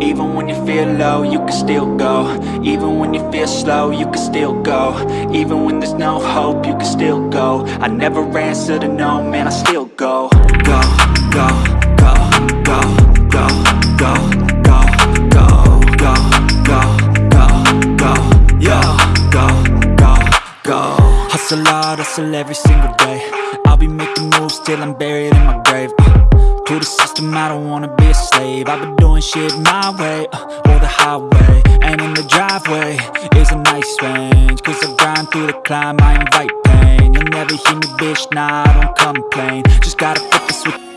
Even when you feel low, you can still go Even when you feel slow, you can still go Even when there's no hope, you can still go I never answer to no, man, I still go Go, go, go, go, go, go, go, go, go, go, go, go, go, go, Hustle hard, hustle every single day I'll be making moves till I'm buried in my grave uh, To the system, I don't wanna be a slave. I've been doing shit my way, uh, or the highway And in the driveway is a nice range. Cause I grind through the climb, I invite pain. You'll never hear me, bitch, nah, I don't complain. Just gotta flip the switch